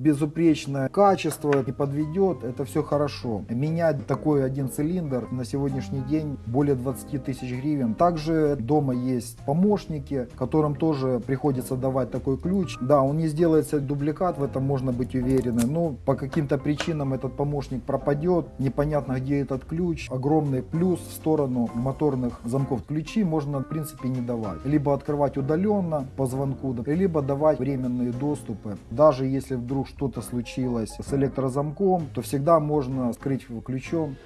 безупречное качество не подведет, это все хорошо. Менять такой один цилиндр на сегодняшний день более 20 тысяч гривен. Также дома есть помощники, которым тоже приходится давать такой ключ. Да, он не сделается дубликат, в этом можно быть уверены, но по каким-то причинам этот помощник пропадет, непонятно где этот ключ. Огромный плюс в сторону моторных замков. Ключи можно в принципе не давать. Либо открывать удаленно по звонку, либо давать временные доступы. Даже если вдруг что-то случилось с электрозамком, то всегда можно скрыть его ключом.